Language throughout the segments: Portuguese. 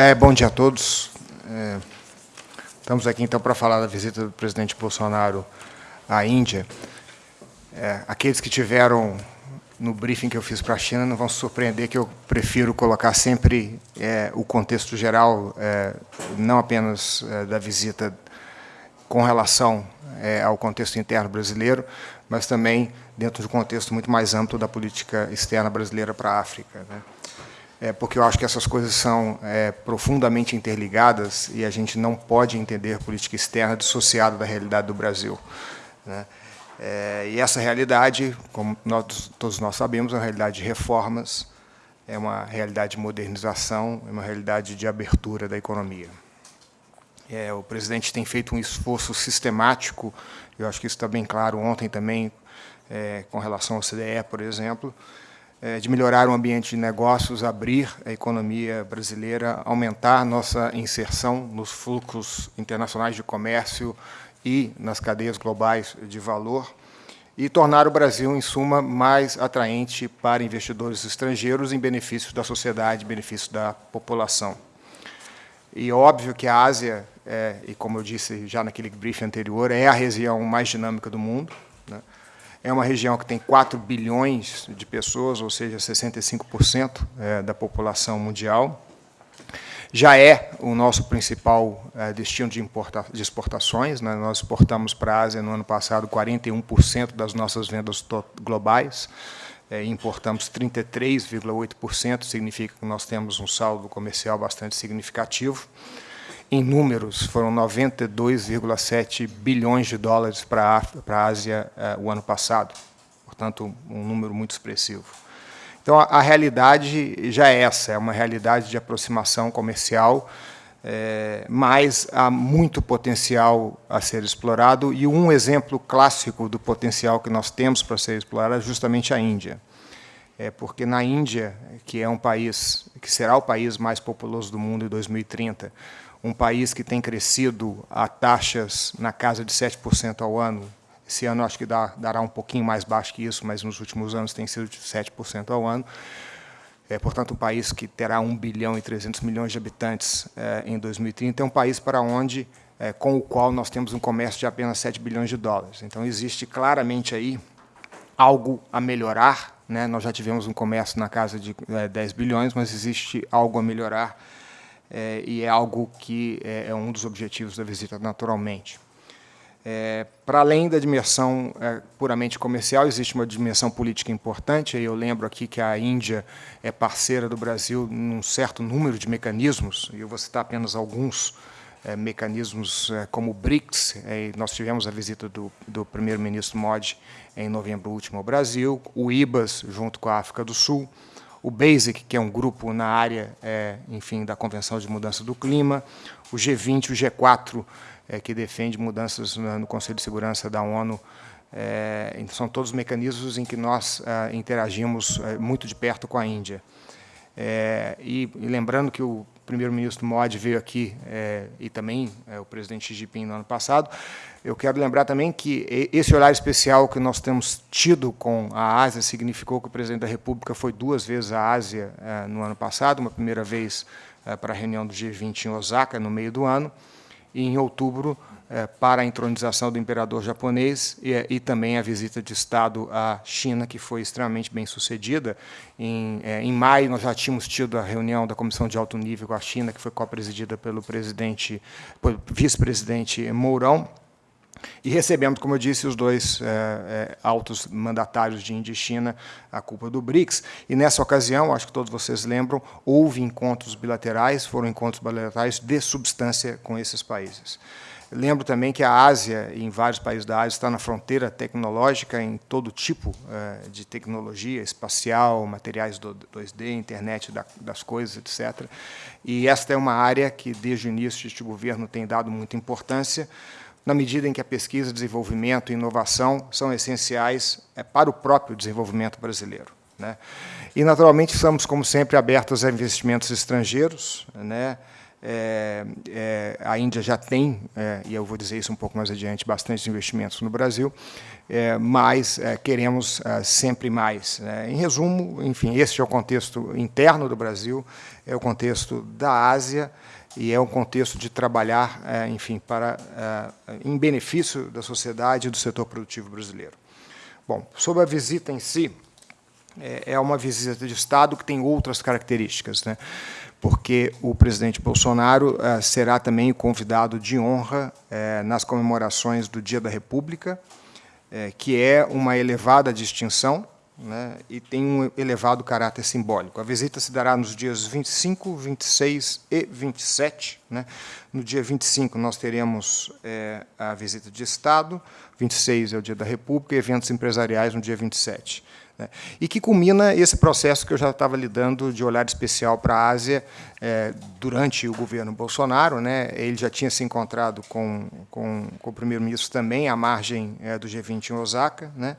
É, bom dia a todos. É, estamos aqui, então, para falar da visita do presidente Bolsonaro à Índia. É, aqueles que tiveram no briefing que eu fiz para a China não vão se surpreender que eu prefiro colocar sempre é, o contexto geral, é, não apenas é, da visita com relação é, ao contexto interno brasileiro, mas também dentro de um contexto muito mais amplo da política externa brasileira para a África. Né? É, porque eu acho que essas coisas são é, profundamente interligadas e a gente não pode entender política externa dissociada da realidade do Brasil. Né? É, e essa realidade, como nós, todos nós sabemos, é uma realidade de reformas, é uma realidade de modernização, é uma realidade de abertura da economia. É, o presidente tem feito um esforço sistemático, eu acho que isso está bem claro ontem também, é, com relação ao CDE, por exemplo, de melhorar o ambiente de negócios, abrir a economia brasileira, aumentar nossa inserção nos fluxos internacionais de comércio e nas cadeias globais de valor, e tornar o Brasil, em suma, mais atraente para investidores estrangeiros em benefício da sociedade, em benefício da população. E óbvio que a Ásia é, e como eu disse já naquele briefing anterior, é a região mais dinâmica do mundo. É uma região que tem 4 bilhões de pessoas, ou seja, 65% é, da população mundial. Já é o nosso principal é, destino de, de exportações. Né? Nós exportamos para a Ásia, no ano passado, 41% das nossas vendas globais. É, importamos 33,8%, significa que nós temos um saldo comercial bastante significativo em números, foram 92,7 bilhões de dólares para a Ásia uh, o ano passado. Portanto, um número muito expressivo. Então, a, a, realidade já é essa, é uma realidade de aproximação comercial, é, mas há muito potencial a ser explorado, e um exemplo clássico do potencial que nós temos para ser explorado é justamente a Índia. É porque na Índia, que é um país, que será o país mais populoso do mundo em 2030, um país que tem crescido a taxas na casa de 7% ao ano. Esse ano acho que dá, dará um pouquinho mais baixo que isso, mas nos últimos anos tem sido de 7% ao ano. É, portanto, um país que terá 1 bilhão e 300 milhões de habitantes é, em 2030, é um país para onde, é, com o qual nós temos um comércio de apenas 7 bilhões de dólares. Então, existe claramente aí algo a melhorar. Né? Nós já tivemos um comércio na casa de 10 é, bilhões, mas existe algo a melhorar é, e é algo que é, é, um dos objetivos da visita, naturalmente. É, para além da dimensão é, puramente comercial, existe uma dimensão política importante. Eu lembro aqui que a Índia é parceira do Brasil num certo número de mecanismos, e eu vou citar apenas alguns é, mecanismos é, como o BRICS. nós tivemos a visita do, do primeiro-ministro Modi em novembro último ao Brasil, o IBAS, junto com a África do Sul, o BASIC, que é um grupo na área, é, enfim, da Convenção de Mudança do Clima, o G20, o G4, é, que defende mudanças no Conselho de Segurança da ONU. É, são todos mecanismos em que nós é, interagimos é, muito de perto com a Índia. É, e, e, lembrando que o primeiro-ministro Modi veio aqui, e também o presidente Xi Jinping no ano passado, eu quero lembrar também que esse olhar especial que nós temos tido com a Ásia significou que o presidente da República foi duas vezes à Ásia eh, no ano passado, uma primeira vez eh, para a reunião do G20 em Osaka, no meio do ano, e em outubro eh, para a entronização do imperador japonês e, também a visita de Estado à China, que foi extremamente bem sucedida. Em, maio, nós já tínhamos tido a reunião da Comissão de Alto Nível com a China, que foi co-presidida pelo presidente, vice-presidente Mourão, e recebemos, como eu disse, os dois é, é, altos mandatários de Índia e China, a culpa do BRICS. E, nessa ocasião, acho que todos vocês lembram, houve encontros bilaterais, foram encontros bilaterais de substância com esses países. Lembro também que a Ásia, em vários países da Ásia, está na fronteira tecnológica em todo tipo é, de tecnologia, espacial, materiais 2D, internet das coisas, etc. E esta é uma área que, desde o início deste governo, tem dado muita importância, na medida em que a pesquisa, desenvolvimento e inovação são essenciais é, para o próprio desenvolvimento brasileiro. Né? E, naturalmente, estamos, como sempre, abertos a investimentos estrangeiros. Né? é, é, a Índia já tem, é, e eu vou dizer isso um pouco mais adiante, bastante investimentos no Brasil, é, mas é, queremos sempre mais. Né? Em resumo, enfim, esse é o contexto interno do Brasil, é o contexto da Ásia e é um contexto de trabalhar, enfim, para em benefício da sociedade e do setor produtivo brasileiro. Bom, sobre a visita em si, é uma visita de Estado que tem outras características. Né? porque o presidente Bolsonaro será também convidado de honra nas comemorações do Dia da República, que é uma elevada distinção né, e tem um elevado caráter simbólico. A visita se dará nos dias 25, 26 e 27. Né? No dia 25, nós teremos a visita de Estado, 26 é o Dia da República, e eventos empresariais no dia 27. Né? E que culmina esse processo que eu já estava lidando de olhar especial para a Ásia é, durante o governo Bolsonaro. Né? Ele já tinha se encontrado com, com, com o primeiro-ministro também, à margem é, do G20 em Osaka. Né?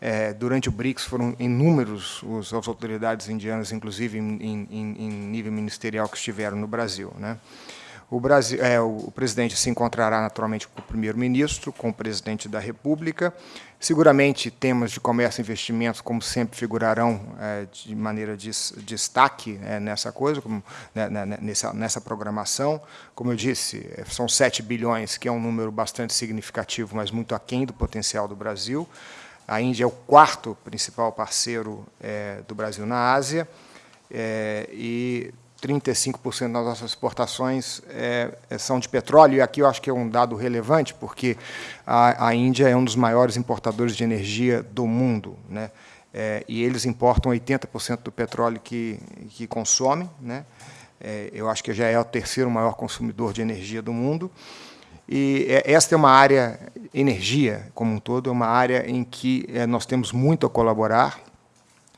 É, durante o BRICS foram inúmeros os, as autoridades indianas, inclusive em, em, em nível ministerial, que estiveram no Brasil. Né? O, Brasil, é, o presidente se encontrará naturalmente com o primeiro-ministro, com o presidente da República. Seguramente temas de comércio e investimentos, como sempre, figurarão é, de maneira de destaque é, nessa coisa, como, né, né, né, nessa, nessa programação. Como eu disse, é, são 7 bilhões, que é um número bastante significativo, mas muito aquém do potencial do Brasil. A Índia é o quarto principal parceiro é, do Brasil na Ásia, é, e 35% das nossas exportações é, são de petróleo, e aqui eu acho que é um dado relevante, porque a, a Índia é um dos maiores importadores de energia do mundo, né? É, e eles importam 80% do petróleo que, que consomem. Né? É, eu acho que já é o terceiro maior consumidor de energia do mundo. E é, esta é uma área, energia como um todo, é uma área em que é, nós temos muito a colaborar,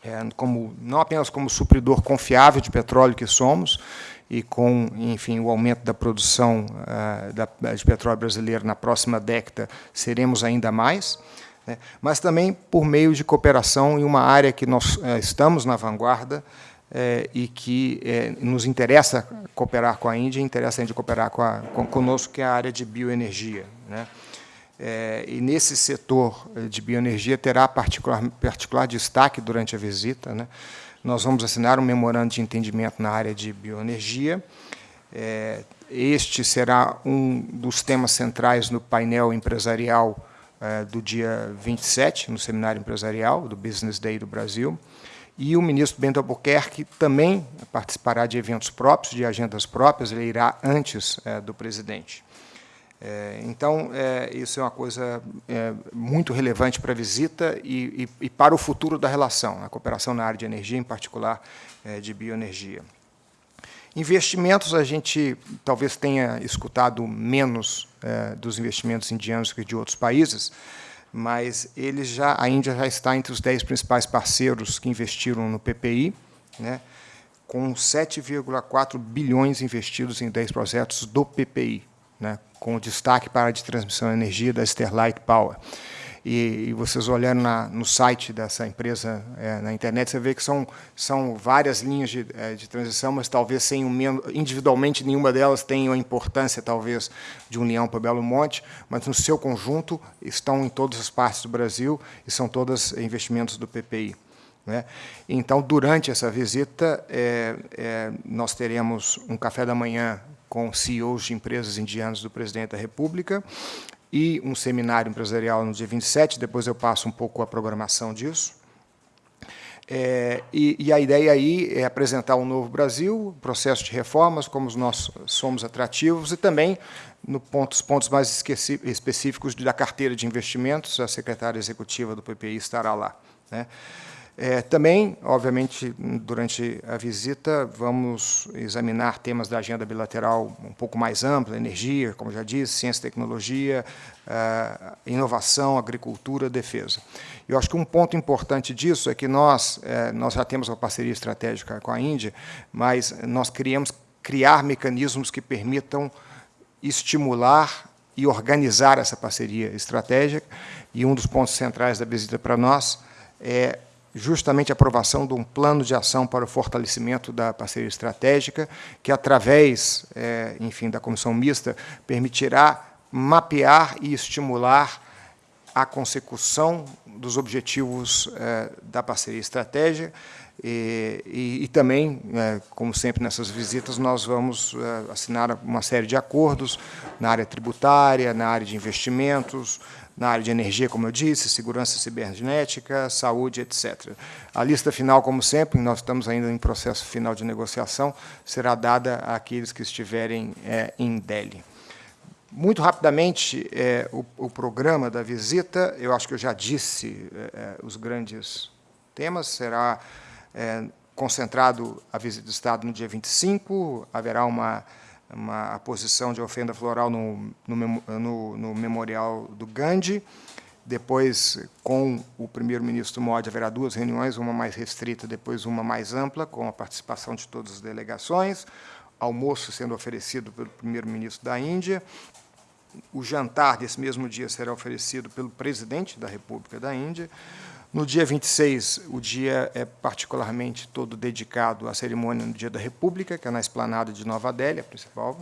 é, como, não apenas como supridor confiável de petróleo que somos, e com, enfim, o aumento da produção uh, da, de petróleo brasileiro na próxima década, seremos ainda mais, né? mas também por meio de cooperação em uma área que nós uh, estamos na vanguarda uh, e que nos interessa cooperar com a Índia, interessa a Índia cooperar com a, com, conosco, que é a área de bioenergia. Né? É, e nesse setor eh, de bioenergia terá particular, particular destaque durante a visita. Né? Nós vamos assinar um memorando de entendimento na área de bioenergia. É, este será um dos temas centrais no painel empresarial é, do dia 27, no seminário empresarial do Business Day do Brasil. E o ministro Bento Albuquerque também participará de eventos próprios, de agendas próprias, ele irá antes é, do presidente. É, então, é, isso é uma coisa é, muito relevante para a visita e, e, e, para o futuro da relação, a cooperação na área de energia, em particular de bioenergia. Investimentos, a gente talvez tenha escutado menos dos investimentos indianos que de outros países, mas eles já, a Índia já está entre os dez principais parceiros que investiram no PPI, né, com 7,4 bilhões investidos em 10 projetos do PPI, né, com destaque para a de transmissão de energia da Sterlite Power. E, e vocês olhando na, no site dessa empresa é, na internet, você vê que são, são várias linhas de, é, de transição, mas talvez sem um, individualmente nenhuma delas tenha a importância, talvez, de União para Belo Monte, mas no seu conjunto estão em todas as partes do Brasil e são todas investimentos do PPI. Né? Então, durante essa visita, é, é, nós teremos um café da manhã com CEOs de empresas indianas do presidente da República e um seminário empresarial no dia 27, depois eu passo um pouco a programação disso. É, e, e, a ideia aí é apresentar um novo Brasil, processo de reformas, como nós somos atrativos, e também no pontos, mais específicos da carteira de investimentos, a secretária executiva do PPI estará lá. Né? É, também, obviamente, durante a visita, vamos examinar temas da agenda bilateral um pouco mais ampla, energia, como já disse, ciência e tecnologia, uh, inovação, agricultura, defesa. Eu acho que um ponto importante disso é que nós, uh, nós já temos uma parceria estratégica com a Índia, mas nós queríamos criar mecanismos que permitam estimular e organizar essa parceria estratégica, e um dos pontos centrais da visita para nós é justamente a aprovação de um plano de ação para o fortalecimento da parceria estratégica, que, através, é, enfim, da comissão mista, permitirá mapear e estimular a consecução dos objetivos é, da parceria estratégica. E, e, e também, é, como sempre nessas visitas, nós vamos é, assinar uma série de acordos na área tributária, na área de investimentos, na área de energia, como eu disse, segurança cibernética, saúde, etc. A lista final, como sempre, nós estamos ainda em processo final de negociação, será dada àqueles que estiverem é, em Delhi. Muito rapidamente, é, o, o, programa da visita, eu acho que eu já disse é, é os grandes temas, será é, concentrado a visita do Estado no dia 25, haverá uma uma posição de ofenda floral no, no, no, no memorial do Gandhi. Depois, com o primeiro-ministro Modi, haverá duas reuniões, uma mais restrita, depois uma mais ampla, com a participação de todas as delegações, almoço sendo oferecido pelo primeiro-ministro da Índia, o jantar desse mesmo dia será oferecido pelo presidente da República da Índia, no dia 26, o dia é particularmente todo dedicado à cerimônia no Dia da República, que é na esplanada de Nova Delhi, a principal.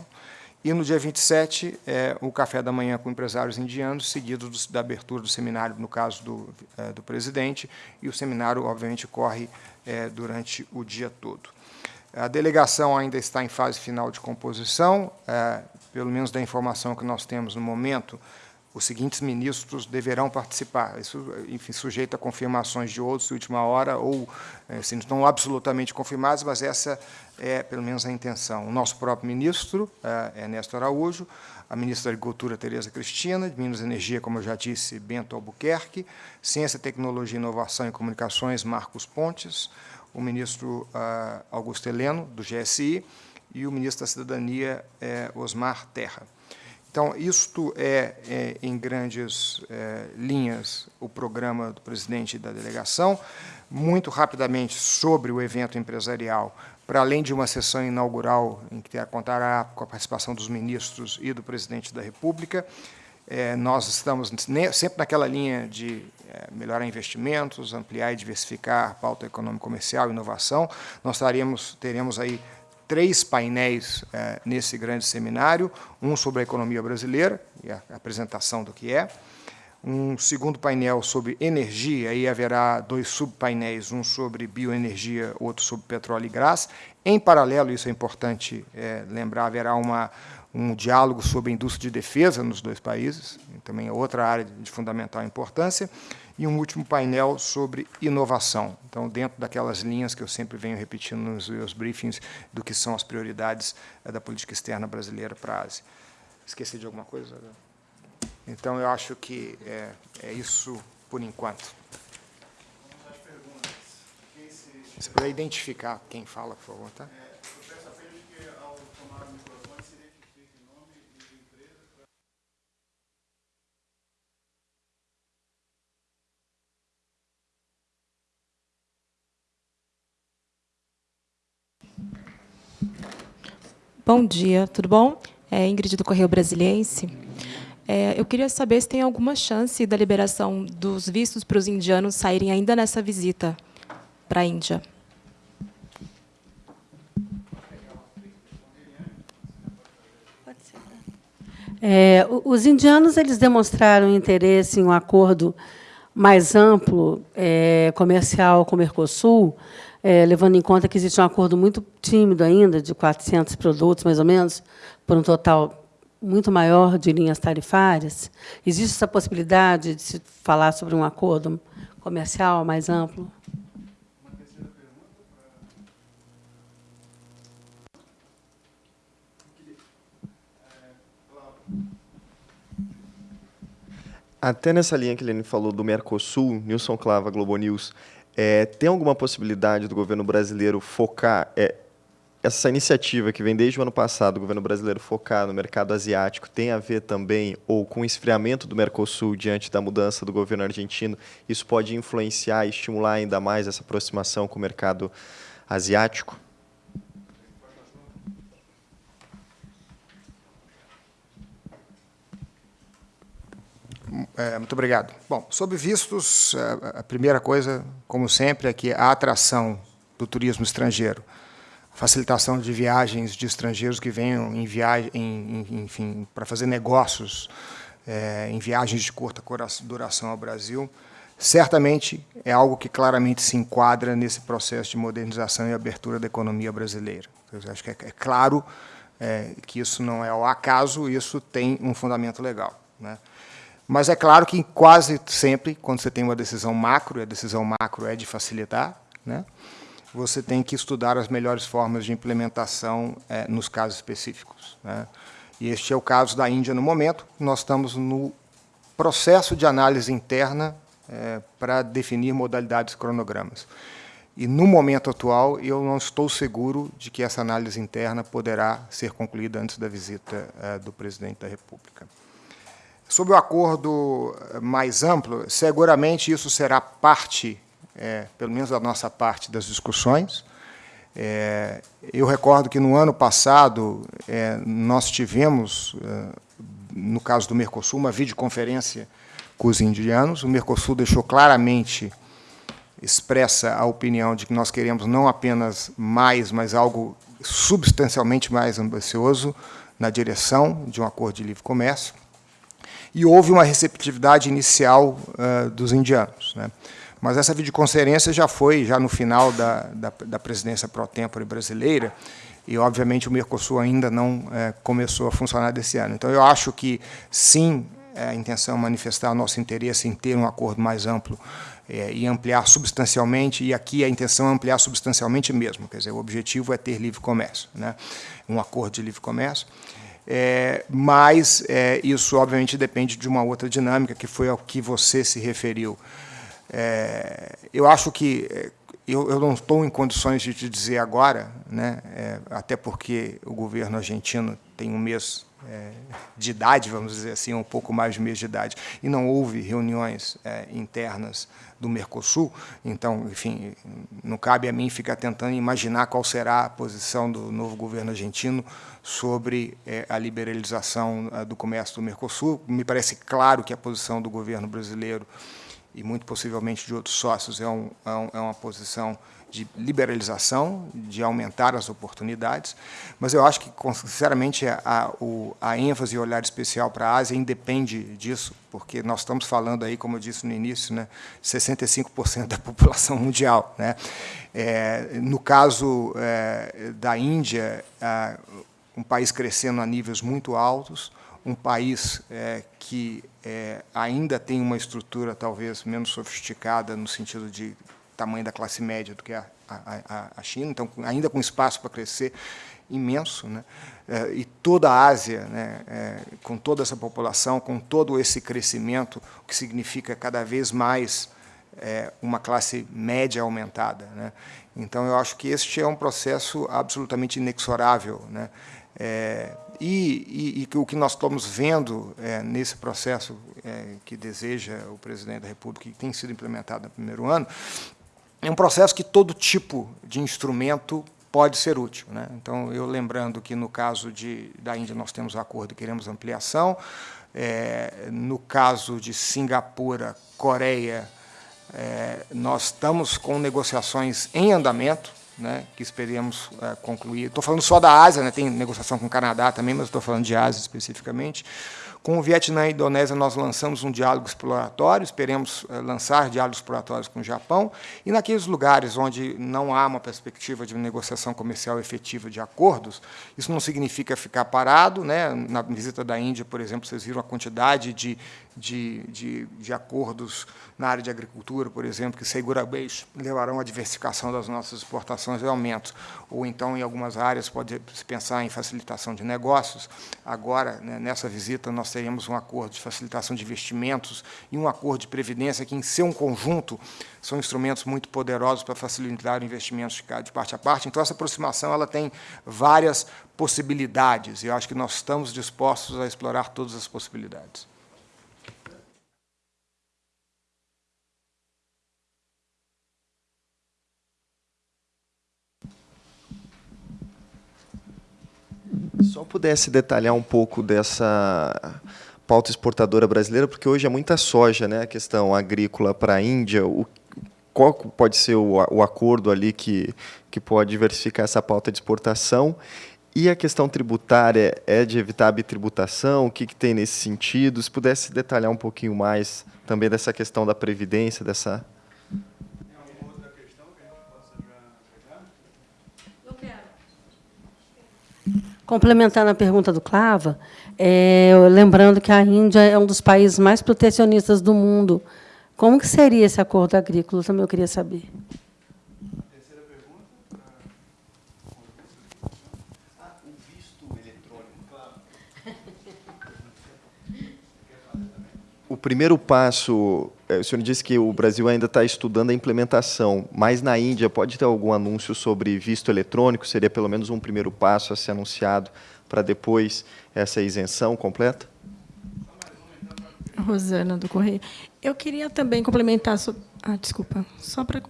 E no dia 27, é o café da manhã com empresários indianos, seguido do, da abertura do seminário, no caso do, é, do presidente, e o seminário, obviamente, corre é, durante o dia todo. A delegação ainda está em fase final de composição, é, pelo menos da informação que nós temos no momento, os seguintes ministros deverão participar. Isso, enfim, sujeito a confirmações de outros de última hora, ou assim, não estão absolutamente confirmados, mas essa é, pelo menos, a intenção. O nosso próprio ministro, é Ernesto Araújo, a ministra da Agricultura, Tereza Cristina, de Minas e Energia, como eu já disse, Bento Albuquerque, Ciência, Tecnologia, Inovação e Comunicações, Marcos Pontes, o ministro uh, Augusto Heleno, do GSI, e o ministro da Cidadania, é, Osmar Terra. Então, isto é, é em grandes é, linhas, o programa do presidente da delegação. Muito rapidamente, sobre o evento empresarial, para além de uma sessão inaugural, em que contará com a participação dos ministros e do presidente da República, é, nós estamos sempre naquela linha de é, melhorar investimentos, ampliar e diversificar a pauta econômica comercial e inovação. Nós teremos aí três painéis é, nesse grande seminário, um sobre a economia brasileira, e a apresentação do que é, um segundo painel sobre energia, aí haverá dois subpainéis, um sobre bioenergia, outro sobre petróleo e gás. Em paralelo, isso é importante é, lembrar, haverá uma, um diálogo sobre indústria de defesa nos dois países, também é outra área de fundamental importância e um último painel sobre inovação. Então, dentro daquelas linhas que eu sempre venho repetindo nos meus briefings do que são as prioridades eh, da política externa brasileira para a Ásia. Esqueci de alguma coisa? Então, eu acho que é, é isso por enquanto. Se puder identificar quem fala, por favor, tá? Bom dia, tudo bom? É Ingrid do Correio Brasiliense. É, eu queria saber se tem alguma chance da liberação dos vistos para os indianos saírem ainda nessa visita para a Índia. É, os indianos eles demonstraram interesse em um acordo mais amplo é, comercial com o Mercosul, é, levando em conta que existe um acordo muito tímido ainda, de 400 produtos, mais ou menos, por um total muito maior de linhas tarifárias. Existe essa possibilidade de se falar sobre um acordo comercial mais amplo? Até nessa linha que ele falou do Mercosul, Nilson Clava, Globo News, é, tem alguma possibilidade do governo brasileiro focar é, essa iniciativa que vem desde o ano passado, o governo brasileiro focar no mercado asiático, tem a ver também ou com o esfriamento do Mercosul diante da mudança do governo argentino? Isso pode influenciar e estimular ainda mais essa aproximação com o mercado asiático? É, muito obrigado. Bom, sobre vistos, é, a primeira coisa, como sempre, é que a atração do turismo estrangeiro, facilitação de viagens de estrangeiros que venham em viagem, em, enfim, para fazer negócios é, em viagens de curta duração ao Brasil, certamente é algo que claramente se enquadra nesse processo de modernização e abertura da economia brasileira. Eu acho que é, é claro é, que isso não é ao acaso, isso tem um fundamento legal. Né? Mas é claro que quase sempre, quando você tem uma decisão macro, e a decisão macro é de facilitar, né? Você tem que estudar as melhores formas de implementação é, nos casos específicos. Né? E este é o caso da Índia no momento. Nós estamos no processo de análise interna é, para definir modalidades cronogramas. E, no momento atual, eu não estou seguro de que essa análise interna poderá ser concluída antes da visita é, do presidente da República. Sobre o acordo é, mais amplo, seguramente isso será parte, é, pelo menos da nossa parte, das discussões. É, eu recordo que, no ano passado, é, nós tivemos, no caso do Mercosul, uma videoconferência com os indianos. O Mercosul deixou claramente expressa a opinião de que nós queremos não apenas mais, mas algo substancialmente mais ambicioso na direção de um acordo de livre comércio. E houve uma receptividade inicial uh, dos indianos. Né? Mas essa videoconferência já foi, já no final da, da, da presidência pro tempore brasileira, e, obviamente, o Mercosul ainda não é, começou a funcionar desse ano. Então, eu acho que, sim, é a intenção é manifestar nosso interesse em ter um acordo mais amplo é, e ampliar substancialmente, e aqui a intenção é ampliar substancialmente mesmo, quer dizer, o objetivo é ter livre comércio, né? um acordo de livre comércio, é, mas isso, obviamente, depende de uma outra dinâmica, que foi ao que você se referiu. É, eu acho que é, eu, eu, não estou em condições de te dizer agora, né, é, até porque o governo argentino tem um mês é, de idade, vamos dizer assim, um pouco mais de mês de idade, e não houve reuniões é, internas do Mercosul, então, enfim, não cabe a mim ficar tentando imaginar qual será a posição do novo governo argentino sobre é, a liberalização do comércio do Mercosul. Me parece claro que a posição do governo brasileiro e muito possivelmente de outros sócios é, é, um, é uma posição de liberalização, de aumentar as oportunidades, mas eu acho que, sinceramente, a, o, a ênfase e olhar especial para a Ásia independe disso, porque nós estamos falando aí, como eu disse no início, né, 65% da população mundial. Né? É, no caso é, da Índia, é, um país crescendo a níveis muito altos, um país é, que é, ainda tem uma estrutura talvez menos sofisticada no sentido de tamanho da classe média do que a, a, a China, então ainda com espaço para crescer imenso, né? É, e toda a Ásia, né, é, com toda essa população, com todo esse crescimento, o que significa cada vez mais é, uma classe média aumentada. Né? Então, eu acho que este é um processo absolutamente inexorável. Né? É, e, e, e, o que nós estamos vendo é, nesse processo é, que deseja o presidente da República, que tem sido implementado no primeiro ano, é um processo que todo tipo de instrumento pode ser útil. Né? Então, eu lembrando que, no caso de, da Índia, nós temos acordo e queremos ampliação, é, no caso de Singapura, Coreia, é, nós estamos com negociações em andamento, né, que esperemos é, concluir. Estou falando só da Ásia, né, tem negociação com o Canadá também, mas estou falando de Ásia especificamente. Com o Vietnã e a Indonésia, nós lançamos um diálogo exploratório, esperemos eh, lançar diálogos exploratórios com o Japão, e naqueles lugares onde não há uma perspectiva de negociação comercial efetiva de acordos, isso não significa ficar parado. Né? Na visita da Índia, por exemplo, vocês viram a quantidade de, de, de, de acordos na área de agricultura, por exemplo, que seguramente levarão à diversificação das nossas exportações e aumento. Ou então, em algumas áreas, pode se pensar em facilitação de negócios. Agora, né, nessa visita, nós teremos um acordo de facilitação de investimentos e um acordo de previdência que, em seu conjunto, são instrumentos muito poderosos para facilitar investimentos de parte a parte. Então, essa aproximação ela tem várias possibilidades, e eu acho que nós estamos dispostos a explorar todas as possibilidades. Só pudesse detalhar um pouco dessa pauta exportadora brasileira, porque hoje é muita soja, né? A questão agrícola para a Índia. O, qual pode ser o, o acordo ali que, que pode diversificar essa pauta de exportação? E a questão tributária é de evitar a bitributação? O que, que tem nesse sentido? Se pudesse detalhar um pouquinho mais também dessa questão da previdência, dessa Complementando a pergunta do Clava, é, lembrando que a Índia é um dos países mais protecionistas do mundo. Como que seria esse acordo agrícola? Também eu queria saber. Terceira pergunta. Ah, o visto eletrônico, claro. O primeiro passo o senhor disse que o Brasil ainda está estudando a implementação, mas na Índia pode ter algum anúncio sobre visto eletrônico? Seria pelo menos um primeiro passo a ser anunciado para depois essa isenção completa? Rosana do Correio. Eu queria também complementar. So... Ah, desculpa. Só para.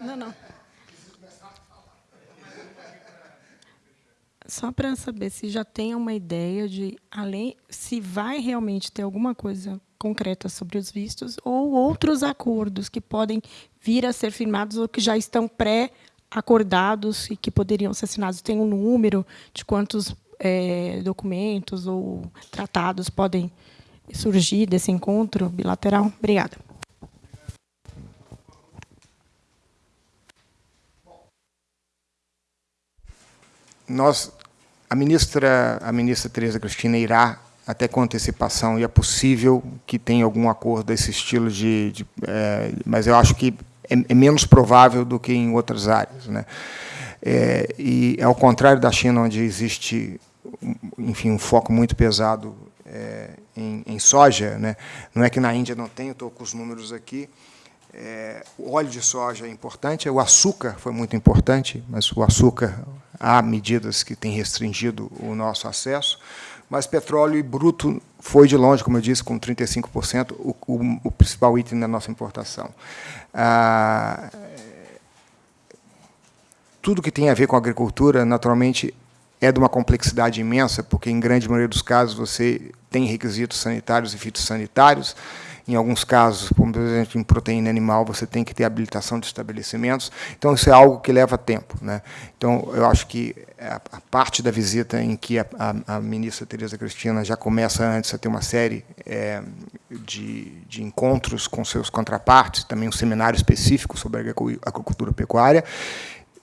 Não, não. Só para saber se já tem uma ideia de além se vai realmente ter alguma coisa concreta sobre os vistos ou outros acordos que podem vir a ser firmados ou que já estão pré-acordados e que poderiam ser assinados. Tem um número de quantos é, documentos ou tratados podem surgir desse encontro bilateral? Obrigada. Nós a ministra, a ministra Tereza Cristina irá até com antecipação e é possível que tenha algum acordo desse estilo de, de é, mas eu acho que é, é, menos provável do que em outras áreas, né? É, e ao contrário da China, onde existe, enfim, um foco muito pesado é, em, em, soja, né? Não é que na Índia não tem, estou com os números aqui. O óleo de soja é importante, o açúcar foi muito importante, mas o açúcar há medidas que têm restringido o nosso acesso, mas petróleo bruto foi de longe, como eu disse, com 35%, o, o, o principal item da nossa importação. Ah, tudo que tem a ver com agricultura, naturalmente, é de uma complexidade imensa, porque, em grande maioria dos casos, você tem requisitos sanitários e fitossanitários, em alguns casos, como por exemplo em proteína animal, você tem que ter habilitação de estabelecimentos. Então, isso é algo que leva tempo. Né? Então, eu acho que a, parte da visita em que a, a, a, ministra Tereza Cristina já começa antes a ter uma série é, de, de encontros com seus contrapartes, também um seminário específico sobre a agricultura pecuária,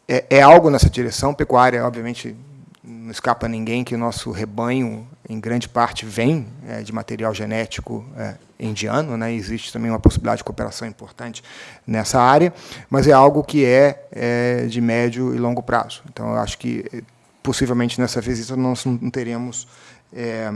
é, é algo nessa direção. Pecuária, obviamente, não escapa a ninguém que o nosso rebanho, em grande parte, vem é, de material genético é, indiano, né? existe também uma possibilidade de cooperação importante nessa área, mas é algo que é, é de médio e longo prazo. Então, eu acho que, eh, possivelmente, nessa visita, nós não teremos é,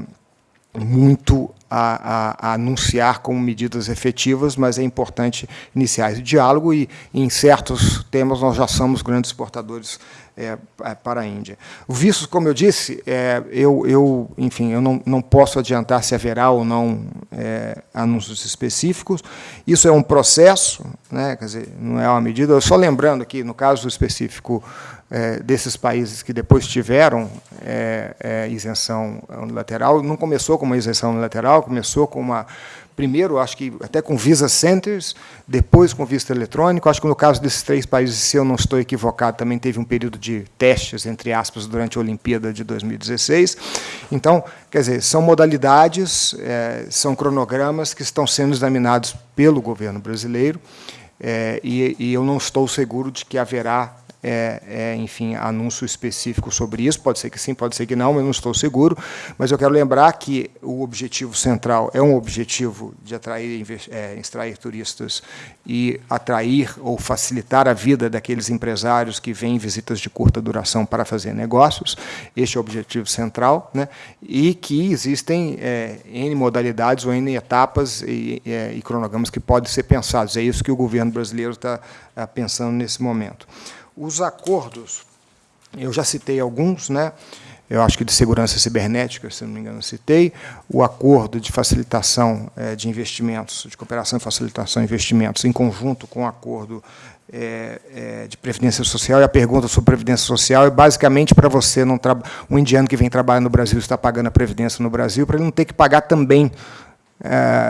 muito a, a, a, anunciar como medidas efetivas, mas é importante iniciar esse diálogo e, em certos temas, nós já somos grandes exportadores é, é, para a Índia. O visto, como eu disse, é, eu, eu, enfim, eu não, não posso adiantar se haverá ou não é, anúncios específicos. Isso é um processo, né, quer dizer, não é uma medida. Só lembrando aqui, no caso específico é, desses países que depois tiveram é, isenção unilateral, não começou com uma isenção unilateral, começou com uma primeiro, acho que até com Visa Centers, depois com visto eletrônico. Acho que no caso desses três países, se eu não estou equivocado, também teve um período de testes, entre aspas, durante a Olimpíada de 2016. Então, quer dizer, são modalidades, é, são cronogramas que estão sendo examinados pelo governo brasileiro, é, e, e eu não estou seguro de que haverá é, é, enfim, anúncio específico sobre isso. Pode ser que sim, pode ser que não, mas não estou seguro. Mas eu quero lembrar que o objetivo central é um objetivo de atrair, é, extrair turistas e atrair ou facilitar a vida daqueles empresários que vêm em visitas de curta duração para fazer negócios. Este é o objetivo central, né? e que existem é, N modalidades ou N etapas e, é, e cronogramas que podem ser pensados. É isso que o governo brasileiro está tá pensando nesse momento. Os acordos, eu já citei alguns, né? eu acho que de segurança cibernética, se não me engano, citei, o acordo de facilitação é, de investimentos, de cooperação e facilitação de investimentos, em conjunto com o acordo é, é, de previdência social, e a pergunta sobre previdência social é basicamente para você, não um indiano que vem trabalhar no Brasil, está pagando a previdência no Brasil, para ele não ter que pagar também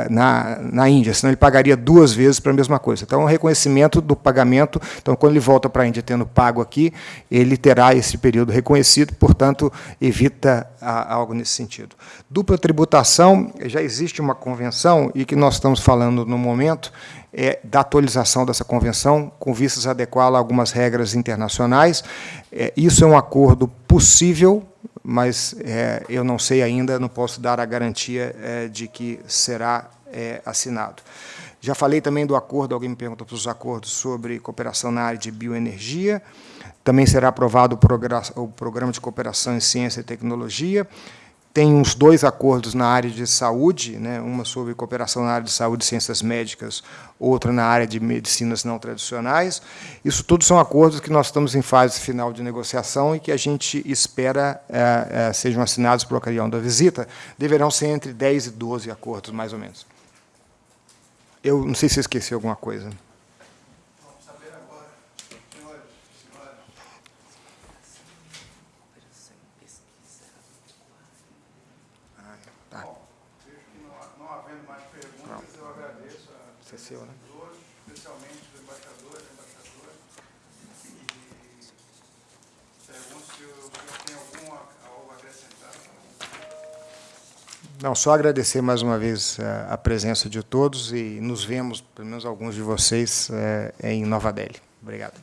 na, na Índia, senão ele pagaria duas vezes para a mesma coisa. Então, o reconhecimento do pagamento, então, quando ele volta para a Índia tendo pago aqui, ele terá esse período reconhecido, portanto, evita algo nesse sentido. Dupla tributação, já existe uma convenção, e que nós estamos falando no momento, é da atualização dessa convenção, com vistas a adequá-la a algumas regras internacionais. É, isso é um acordo possível, mas é, eu não sei ainda, não posso dar a garantia é, de que será é, assinado. Já falei também do acordo, alguém me perguntou para os acordos sobre cooperação na área de bioenergia, também será aprovado o programa de cooperação em ciência e tecnologia, tem uns dois acordos na área de saúde, né, uma sobre cooperação na área de saúde e ciências médicas, outra na área de medicinas não tradicionais. Isso tudo são acordos que nós estamos em fase final de negociação e que a gente espera é, é, sejam assinados por ocasião da visita. Deverão ser entre 10 e 12 acordos, mais ou menos. Eu não sei se esqueci alguma coisa. Seu, né? especialmente do embaixador e embaixadora. E pergunto se o senhor tem algum, algo a acrescentar. Não, só agradecer mais uma vez eh, a presença de todos e nos vemos, pelo menos alguns de vocês, eh, em Nova Delhi. Obrigado.